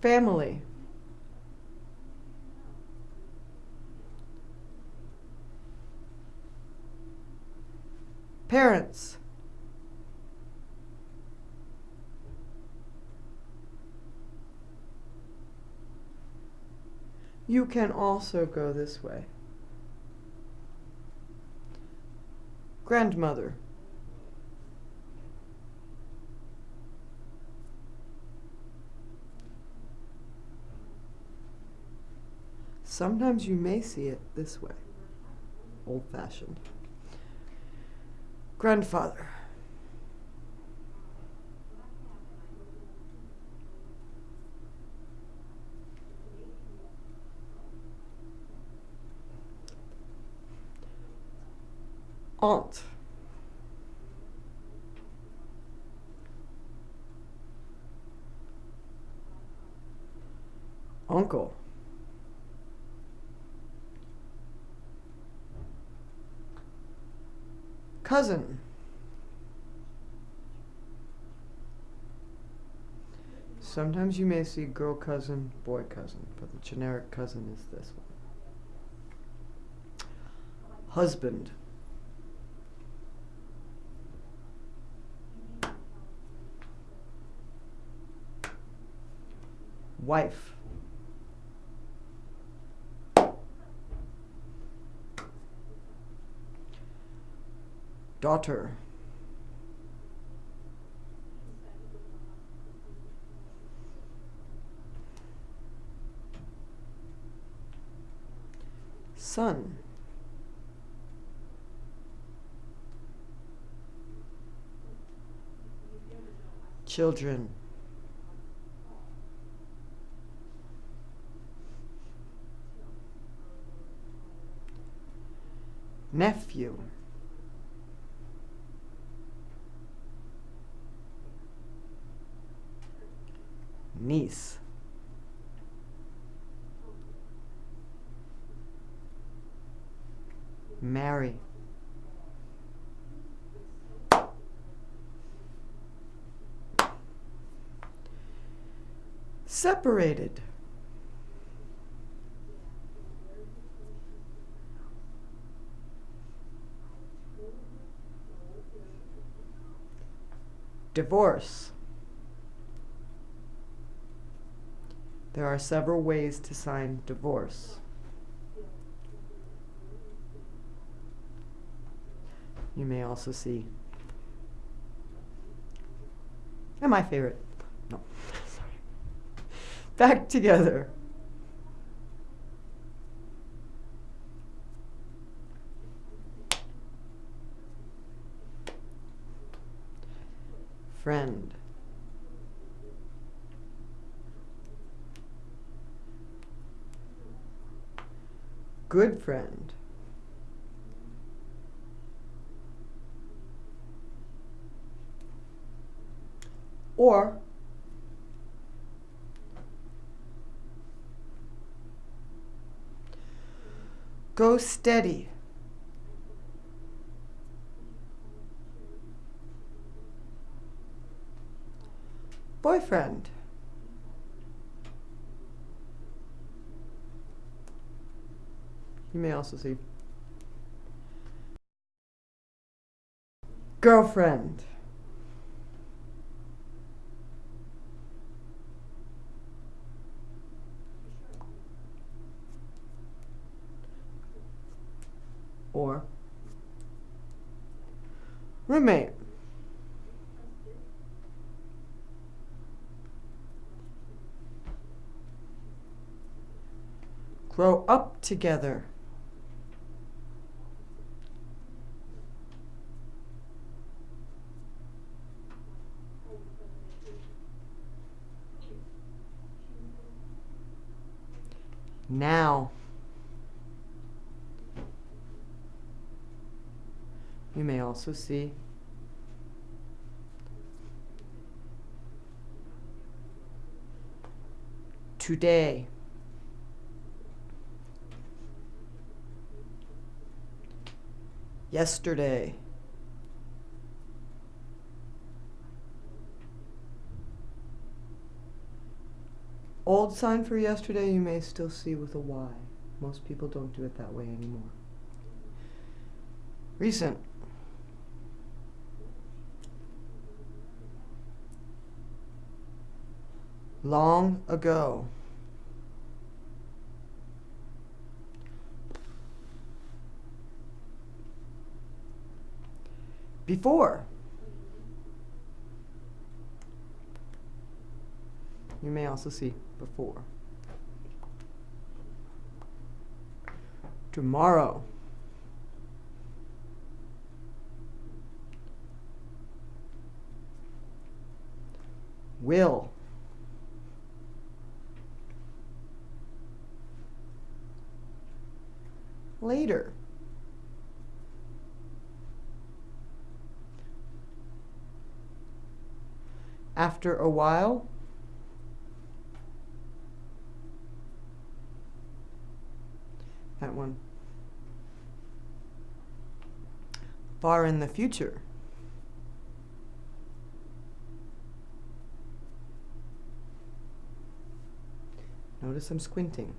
Family. Parents. You can also go this way. Grandmother. Sometimes you may see it this way, old fashioned. Grandfather. Aunt. Uncle. Cousin. Sometimes you may see girl cousin, boy cousin, but the generic cousin is this one. Husband. Wife. Daughter. Son. Children. Nephew. Niece. Marry. Separated. Divorce. There are several ways to sign divorce. You may also see. And my favorite. No, sorry. Back together. Friend. Good friend. Or go steady. Boyfriend. You may also see girlfriend. Or roommate. Grow up together. Now. You may also see today. Yesterday. Old sign for yesterday you may still see with a Y. Most people don't do it that way anymore. Recent. Long ago. Before. You may also see before. Tomorrow. Will. Later. After a while. That one. Far in the future. Notice I'm squinting.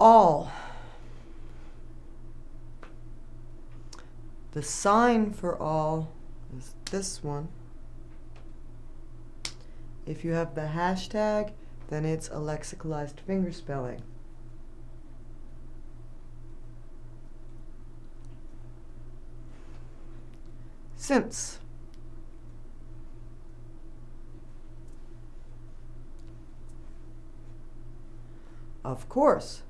All. The sign for all is this one. If you have the hashtag, then it's a lexicalized fingerspelling. Since. Of course.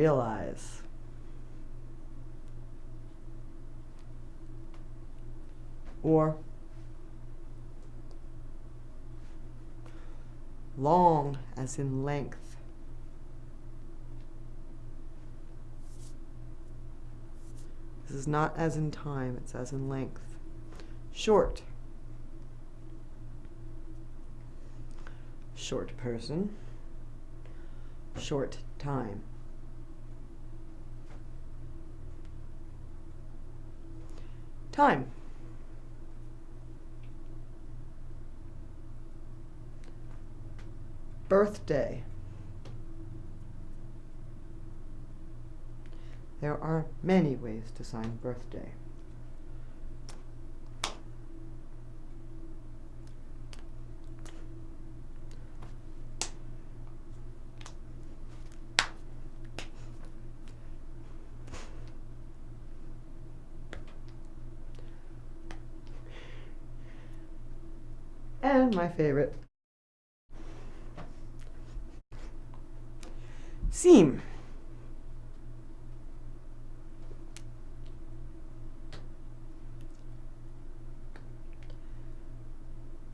Realize. Or long as in length. This is not as in time, it's as in length. Short. Short person. Short time. Time. Birthday. There are many ways to sign birthday. And my favorite. Seam.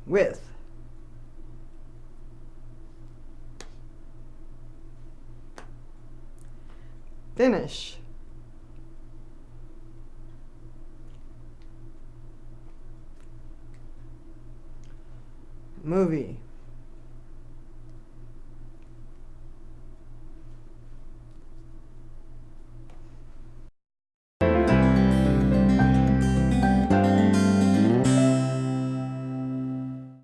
With. Finish. Movie